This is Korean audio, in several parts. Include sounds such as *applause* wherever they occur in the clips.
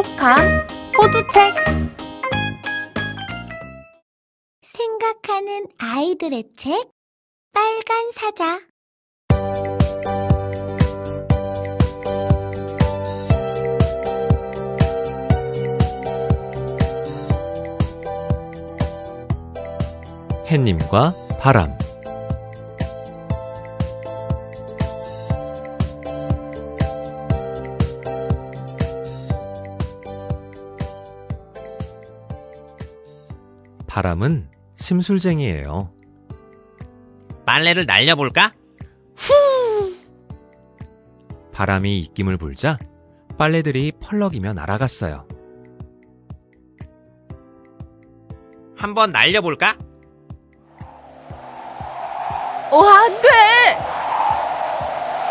똑똑한 호두책. 생각하는 아이들의 책 빨간 사자. 햇님과 바람 바람은 심술쟁이에요. 빨래를 날려볼까? 바람이 입김을 불자 빨래들이 펄럭이며 날아갔어요. 한번 날려볼까? 어, 안 돼!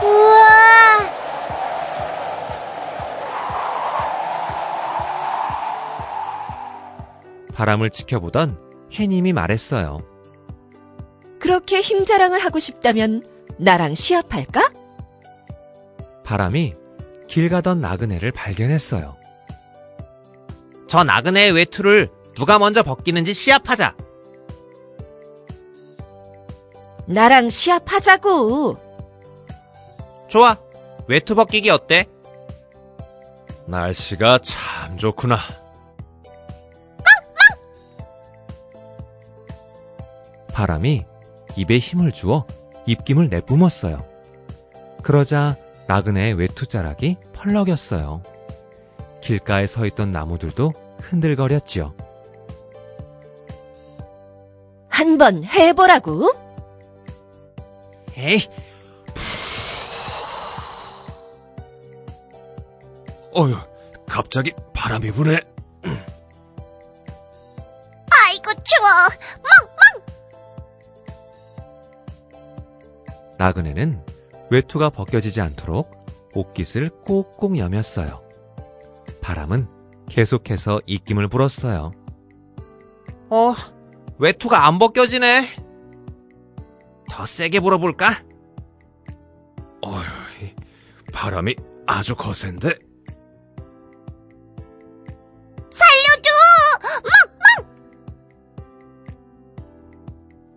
우와 바람을 지켜보던 해님이 말했어요. 그렇게 힘 자랑을 하고 싶다면 나랑 시합할까? 바람이 길 가던 나그네를 발견했어요. 저 나그네의 외투를 누가 먼저 벗기는지 시합하자. 나랑 시합하자고. 좋아. 외투 벗기기 어때? 날씨가 참 좋구나. 바람이 입에 힘을 주어 입김을 내뿜었어요. 그러자 나그네의 외투자락이 펄럭였어요. 길가에 서 있던 나무들도 흔들거렸지요. 한번 해보라고. 에이, 어휴, 갑자기 바람이 부네. 나그네는 외투가 벗겨지지 않도록 옷깃을 꼭꼭 여몄어요. 바람은 계속해서 입김을 불었어요. 어, 외투가 안 벗겨지네. 더 세게 불어볼까? 어휴, 바람이 아주 거센데. 살려줘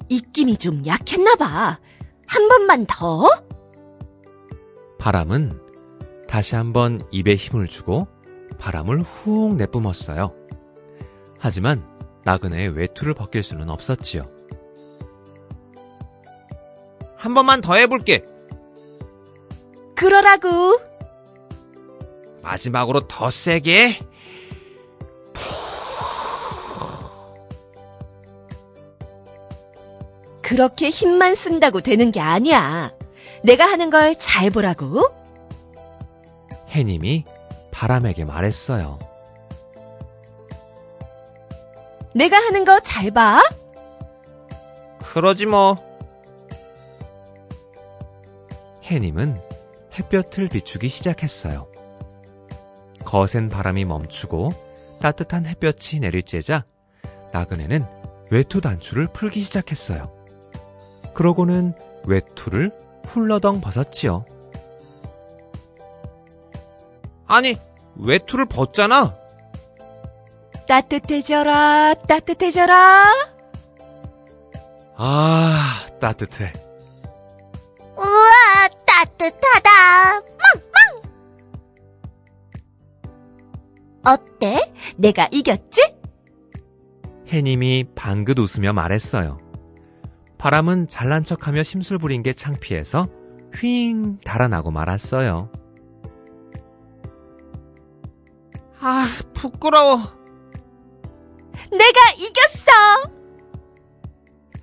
입김이 좀 약했나 봐. 한 번만 더. 바람은 다시 한번 입에 힘을 주고 바람을 훅 내뿜었어요. 하지만 나그네의 외투를 벗길 수는 없었지요. 한 번만 더 해볼게. 그러라고. 마지막으로 더 세게. 그렇게 힘만 쓴다고 되는 게 아니야. 내가 하는 걸 잘 보라고. 해님이 바람에게 말했어요. 내가 하는 거 잘 봐. 그러지 뭐. 해님은 햇볕을 비추기 시작했어요. 거센 바람이 멈추고 따뜻한 햇볕이 내리쬐자 나그네는 외투 단추를 풀기 시작했어요. 그러고는 외투를 훌러덩 벗었지요. 아니, 외투를 벗잖아. 따뜻해져라, 따뜻해져라. 아, 따뜻해. 우와 따뜻하다 멍멍 어때? 내가 이겼지? 해님이 방긋 웃으며 말했어요. 바람은 잘난 척하며 심술 부린 게 창피해서 휘잉 달아나고 말았어요. 아, 부끄러워. 내가 이겼어.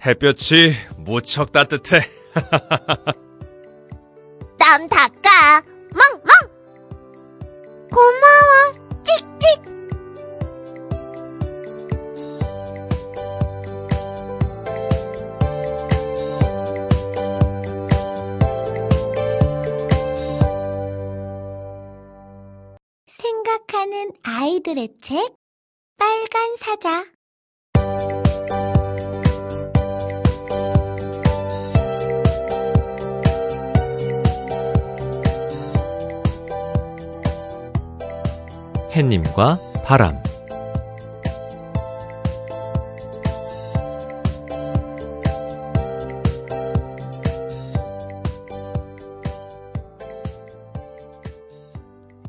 햇볕이 무척 따뜻해. *laughs* 땀닦 사자 해님과 바람.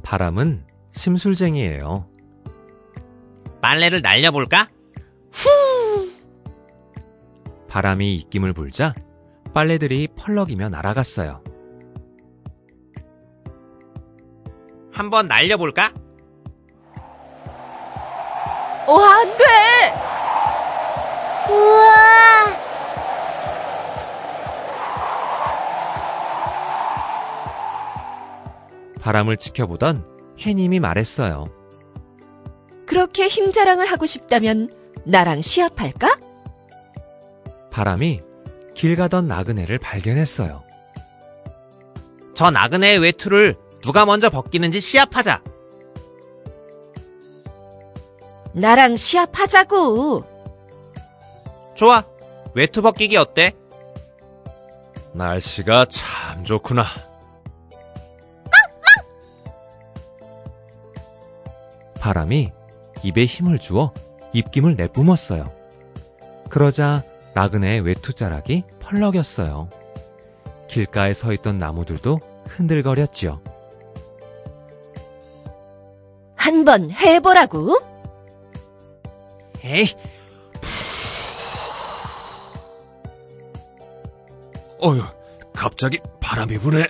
바람은 심술쟁이에요. 빨래를 날려볼까? 바람이 입김을 불자 빨래들이 펄럭이며 날아갔어요. 한번 날려볼까? 어, 안 돼! 우와! 바람을 지켜보던 해님이 말했어요. 그렇게 힘 자랑을 하고 싶다면 나랑 시합할까? 바람이 길 가던 나그네를 발견했어요. 저 나그네의 외투를 누가 먼저 벗기는지 시합하자. 나랑 시합하자고. 좋아. 외투 벗기기 어때? 날씨가 참 좋구나. 바람이 입에 힘을 주어 입김을 내뿜었어요. 그러자 나그네의 외투자락이 펄럭였어요. 길가에 서 있던 나무들도 흔들거렸지요. 한번 해보라고. 에이, 어휴, 갑자기 바람이 부네.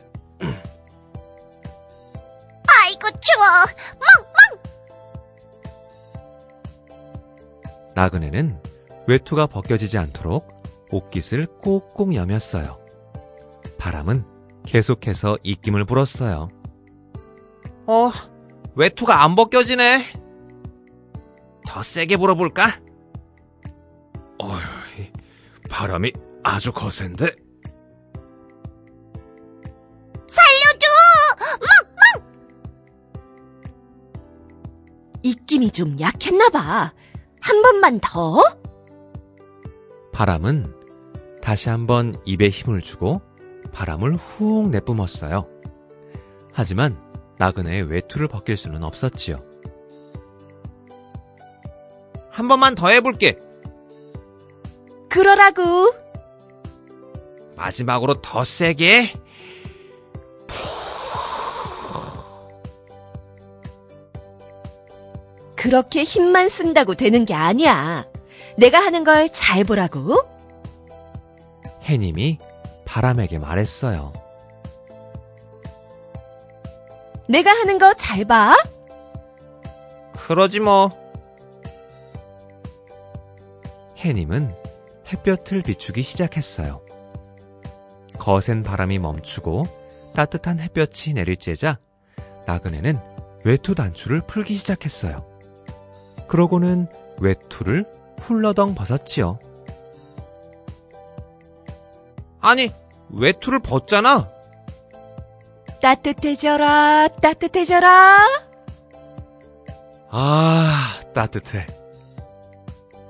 나그네는 외투가 벗겨지지 않도록 옷깃을 꼭꼭 여몄어요. 바람은 계속해서 입김을 불었어요. 어, 외투가 안 벗겨지네. 더 세게 불어볼까? 어휴, 바람이 아주 거센데. 살려줘! 입김이 좀 약했나 봐. 한 번만 더? 바람은 다시 한번 입에 힘을 주고 바람을 훅 내뿜었어요. 하지만 나그네의 외투를 벗길 수는 없었지요. 한 번만 더 해볼게. 그러라고. 마지막으로 더 세게. 그렇게 힘만 쓴다고 되는 게 아니야. 내가 하는 걸 잘 보라고. 해님이 바람에게 말했어요. 내가 하는 거 잘 봐. 그러지 뭐. 해님은 햇볕을 비추기 시작했어요. 거센 바람이 멈추고 따뜻한 햇볕이 내리쬐자 나그네는 외투 단추를 풀기 시작했어요. 그러고는 외투를 훌러덩 벗었지요. 아니, 외투를 벗잖아. 따뜻해져라, 따뜻해져라. 아, 따뜻해.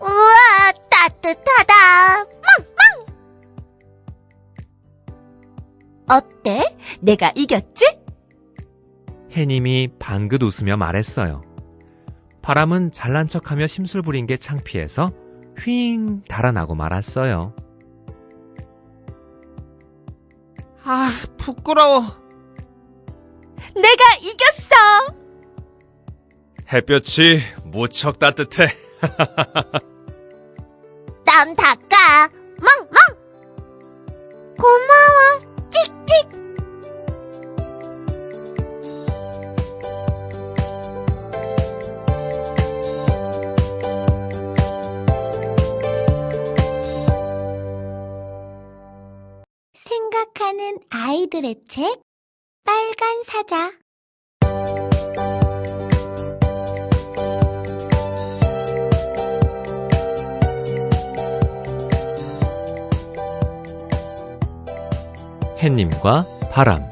우와, 따뜻하다! 어때? 내가 이겼지? 해님이 방긋 웃으며 말했어요. 바람은 잘난 척하며 심술 부린 게 창피해서 휘잉 달아나고 말았어요. 아, 부끄러워. 내가 이겼어. 햇볕이 무척 따뜻해. *laughs* 땀닦 해님과 바람.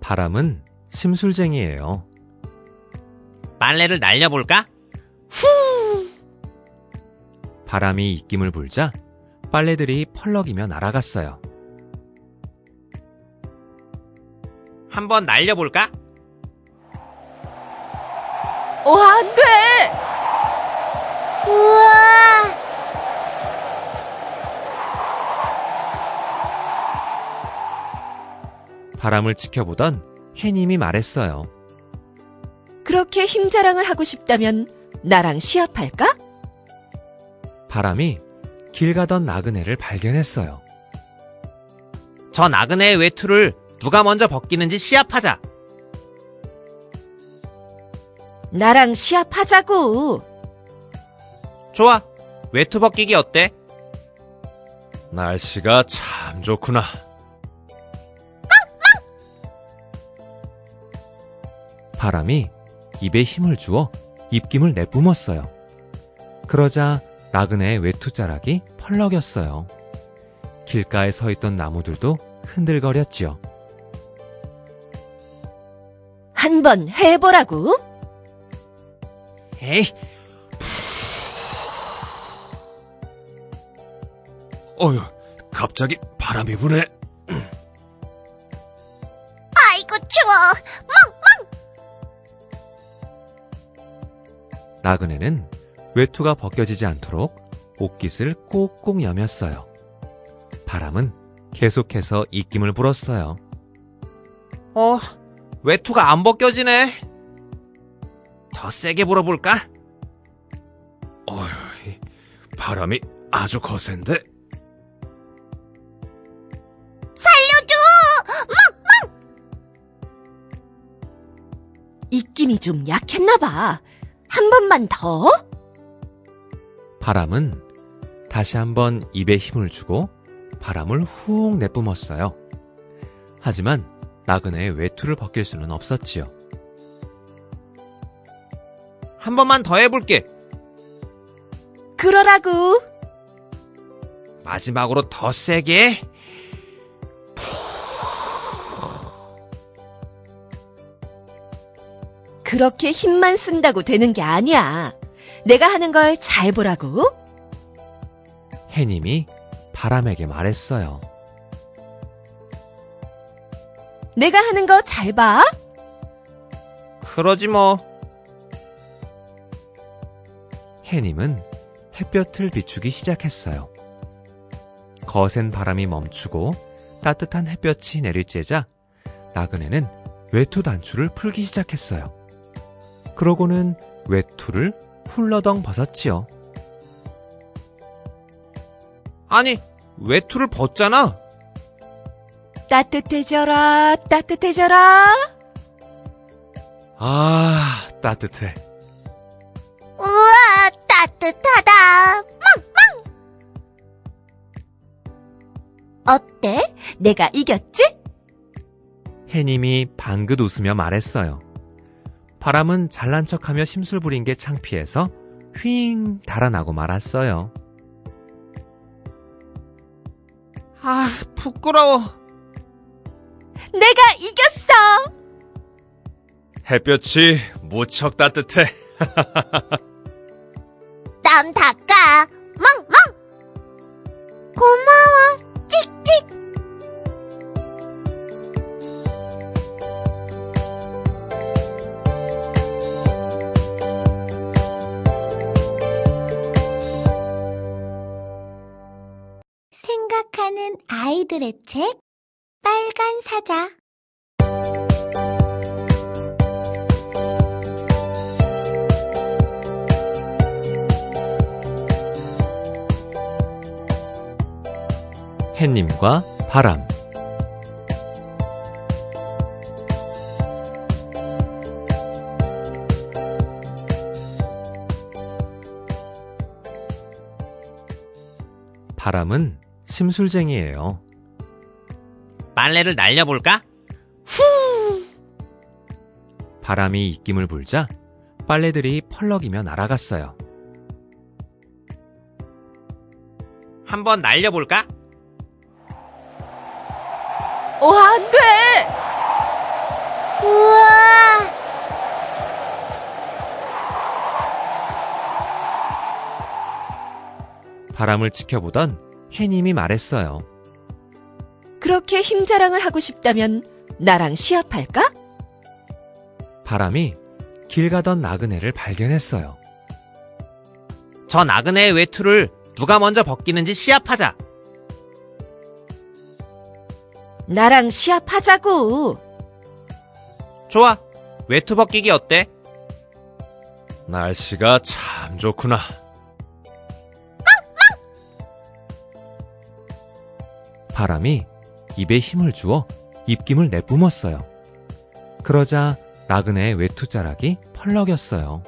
바람은 심술쟁이에요. 빨래를 날려볼까? 바람이 입김을 불자 빨래들이 펄럭이며 날아갔어요. 한번 날려볼까? 어, 안 돼! 우와! 바람을 지켜보던 해님이 말했어요. 그렇게 힘 자랑을 하고 싶다면 나랑 시합할까? 바람이 길 가던 나그네를 발견했어요. 저 나그네의 외투를 누가 먼저 벗기는지 시합하자. 나랑 시합하자고. 좋아. 외투 벗기기 어때? 날씨가 참 좋구나. 바람이 입에 힘을 주어 입김을 내뿜었어요. 그러자 나그네의 외투자락이 펄럭였어요. 길가에 서 있던 나무들도 흔들거렸지요. 한 번 해보라고. 에이, 어휴, 갑자기 바람이 부네. 아이고, 추워! 나그네는 외투가 벗겨지지 않도록 옷깃을 꼭꼭 여몄어요. 바람은 계속해서 입김을 불었어요. 어, 외투가 안 벗겨지네. 더 세게 불어볼까? 어휴, 바람이 아주 거센데. 살려줘! 입김이 좀 약했나봐. 한 번만 더? 바람은 다시 한번 입에 힘을 주고 바람을 훅 내뿜었어요. 하지만 나그네의 외투를 벗길 수는 없었지요. 한 번만 더 해볼게. 그러라고. 마지막으로 더 세게. 그렇게 힘만 쓴다고 되는 게 아니야. 내가 하는 걸 잘 보라고. 해님이 바람에게 말했어요. 내가 하는 거 잘 봐. 그러지 뭐. 해님은 햇볕을 비추기 시작했어요. 거센 바람이 멈추고 따뜻한 햇볕이 내리쬐자 나그네는 외투 단추를 풀기 시작했어요. 그러고는 외투를 훌러덩 벗었지요. 아니, 외투를 벗잖아. 따뜻해져라, 따뜻해져라. 아, 따뜻해. 어때? 내가 이겼지? 해님이 방긋 웃으며 말했어요. 바람은 잘난 척하며 심술 부린 게 창피해서 휘잉 달아나고 말았어요. 아, 부끄러워. 내가 이겼어. 햇볕이 무척 따뜻해. *laughs* 땀닦 생각하는 아이들의 책 빨간 사자 햇님과 바람. 바람은 심술쟁이에요. 빨래를 날려볼까? 바람이 입김을 불자 빨래들이 펄럭이며 날아갔어요. 한번 날려볼까? 어, 안 돼. 우와 바람을 지켜보던 해님이 말했어요. 그렇게 힘 자랑을 하고 싶다면 나랑 시합할까? 바람이 길 가던 나그네를 발견했어요. 저 나그네의 외투를 누가 먼저 벗기는지 시합하자. 나랑 시합하자고. 좋아. 외투 벗기기 어때? 날씨가 참 좋구나. 바람이 입에 힘을 주어 입김을 내뿜었어요. 그러자 나그네의 외투자락이 펄럭였어요.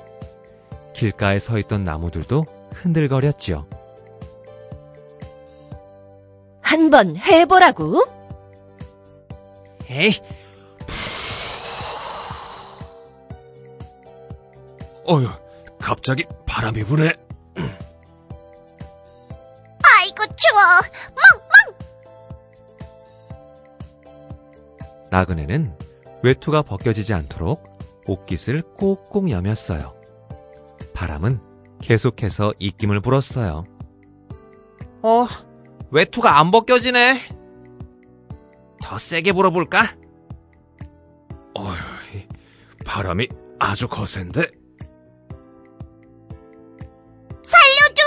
길가에 서 있던 나무들도 흔들거렸지요. 한번 해보라고. 에이, 어휴, 갑자기 바람이 부네. 나그네는 외투가 벗겨지지 않도록 옷깃을 꼭꼭 여몄어요. 바람은 계속해서 입김을 불었어요. 어, 외투가 안 벗겨지네. 더 세게 불어볼까? 어휴, 바람이 아주 거센데. 살려줘!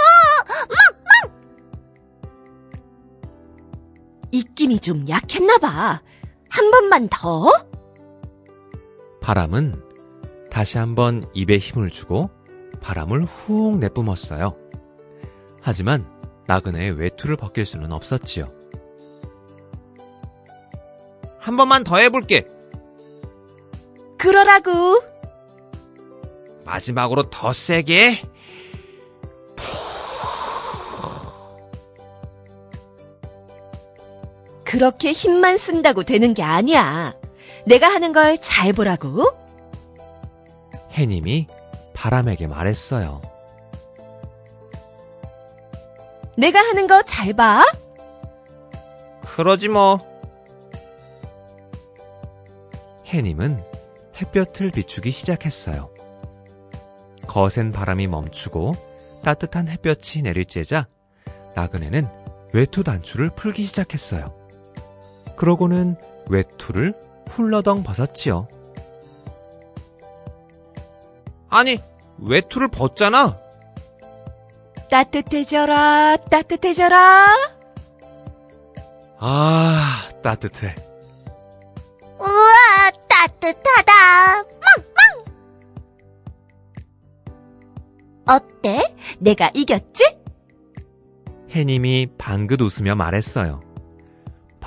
입김이 좀 약했나 봐. 한 번만 더. 바람은 다시 한번 입에 힘을 주고 바람을 훅 내뿜었어요. 하지만 나그네의 외투를 벗길 수는 없었지요. 한 번만 더 해볼게. 그러라고. 마지막으로 더 세게. 그렇게 힘만 쓴다고 되는 게 아니야. 내가 하는 걸 잘 보라고. 해님이 바람에게 말했어요. 내가 하는 거 잘 봐. 그러지 뭐. 해님은 햇볕을 비추기 시작했어요. 거센 바람이 멈추고 따뜻한 햇볕이 내리쬐자 나그네는 외투 단추를 풀기 시작했어요. 그러고는 외투를 훌러덩 벗었지요. 아니, 외투를 벗잖아. 따뜻해져라, 따뜻해져라. 아, 따뜻해. 우와, 따뜻하다. 멍멍! 어때? 내가 이겼지? 해님이 방긋 웃으며 말했어요.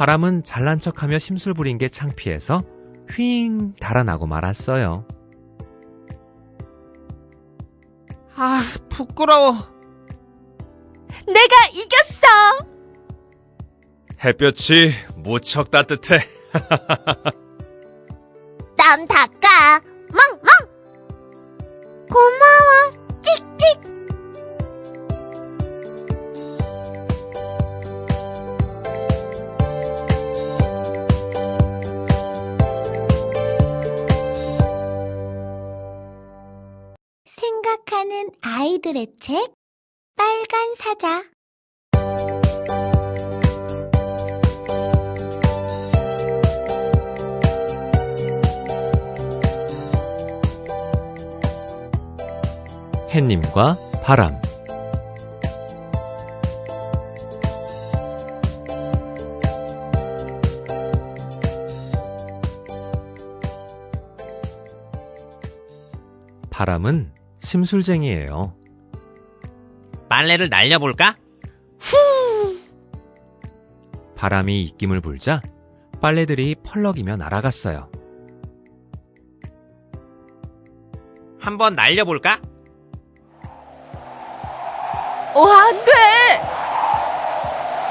바람은 잘난 척하며 심술 부린 게 창피해서 휘잉 달아나고 말았어요. 아, 부끄러워. 내가 이겼어. 햇볕이 무척 따뜻해. *laughs* 땀닦 바람은 심술쟁이에요. 빨래를 날려볼까? 바람이 입김을 불자 빨래들이 펄럭이며 날아갔어요. 한번 날려볼까? 어, 안 돼.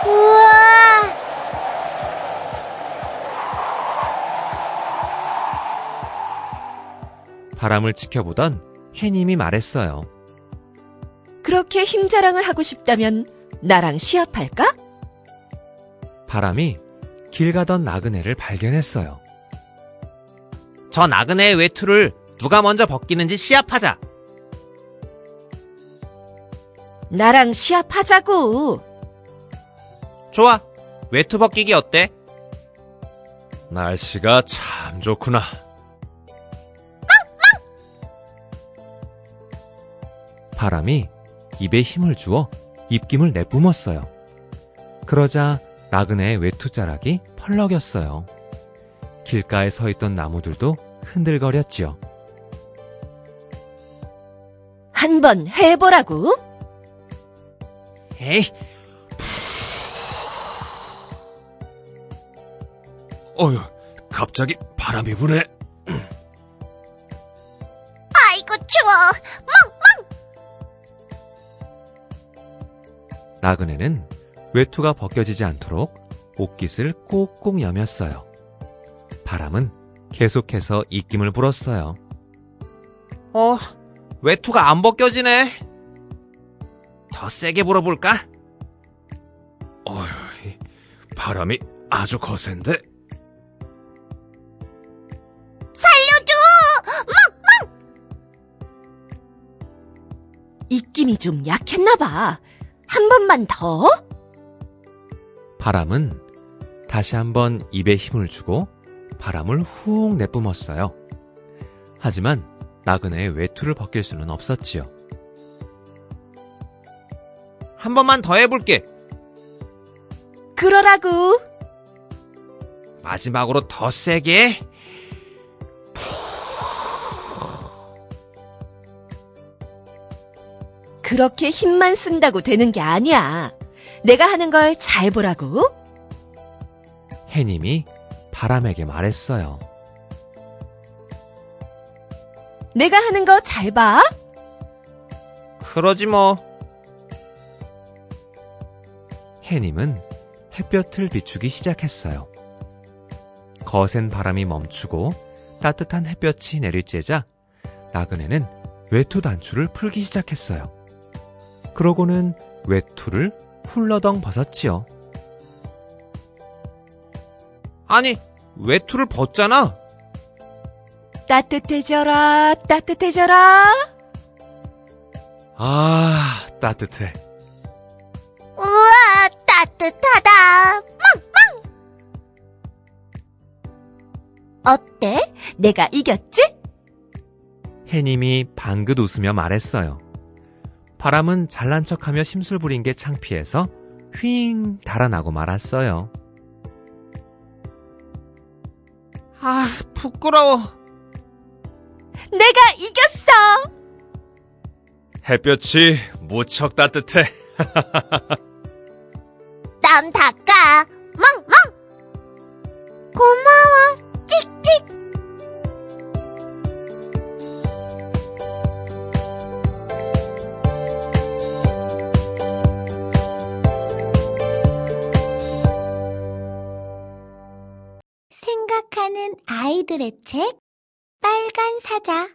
우와 바람을 지켜보던 해님이 말했어요. 그렇게 힘 자랑을 하고 싶다면 나랑 시합할까? 바람이 길 가던 나그네를 발견했어요. 저 나그네의 외투를 누가 먼저 벗기는지 시합하자. 나랑 시합하자고. 좋아. 외투 벗기기 어때? 날씨가 참 좋구나. 바람이 입에 힘을 주어 입김을 내뿜었어요. 그러자 나그네의 외투자락이 펄럭였어요. 길가에 서 있던 나무들도 흔들거렸지요. 한번 해보라고. 에이, 어휴, 갑자기 바람이 부네. 나그네는 외투가 벗겨지지 않도록 옷깃을 꼭꼭 여몄어요. 바람은 계속해서 입김을 불었어요. 어, 외투가 안 벗겨지네. 더 세게 불어볼까? 어휴, 바람이 아주 거센데. 살려줘! 입김이 좀 약했나 봐. 한 번만 더. 바람은 다시 한번 입에 힘을 주고 바람을 훅 내뿜었어요. 하지만 나그네의 외투를 벗길 수는 없었지요. 한 번만 더 해볼게. 그러라고. 마지막으로 더 세게. 그렇게 힘만 쓴다고 되는 게 아니야. 내가 하는 걸 잘 보라고. 해님이 바람에게 말했어요. 내가 하는 거 잘 봐. 그러지 뭐. 해님은 햇볕을 비추기 시작했어요. 거센 바람이 멈추고 따뜻한 햇볕이 내리쬐자 나그네는 외투 단추를 풀기 시작했어요. 그러고는 외투를 훌러덩 벗었지요. 아니, 외투를 벗잖아. 따뜻해져라, 따뜻해져라. 아, 따뜻해. 우와, 따뜻하다. 어때? 내가 이겼지? 해님이 방긋 웃으며 말했어요. 바람은 잘난 척하며 심술 부린 게 창피해서 휘잉 달아나고 말았어요. 아, 부끄러워. 내가 이겼어. 햇볕이 무척 따뜻해. *laughs* 땀닦 아이들의 책 빨간 사자